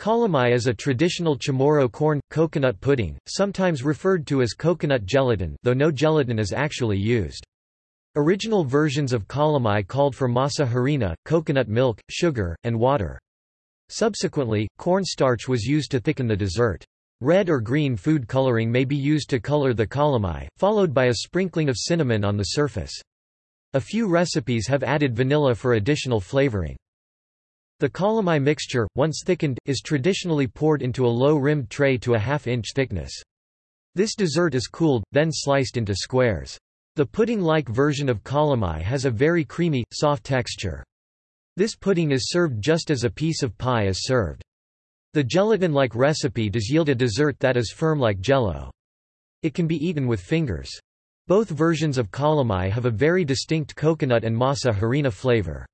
Calamai is a traditional Chamorro corn, coconut pudding, sometimes referred to as coconut gelatin though no gelatin is actually used. Original versions of calamai called for masa harina, coconut milk, sugar, and water. Subsequently, corn starch was used to thicken the dessert. Red or green food coloring may be used to color the calamai, followed by a sprinkling of cinnamon on the surface. A few recipes have added vanilla for additional flavoring. The calamai mixture, once thickened, is traditionally poured into a low-rimmed tray to a half-inch thickness. This dessert is cooled, then sliced into squares. The pudding-like version of calamai has a very creamy, soft texture. This pudding is served just as a piece of pie is served. The gelatin-like recipe does yield a dessert that is firm like jello. It can be eaten with fingers. Both versions of calamai have a very distinct coconut and masa harina flavor.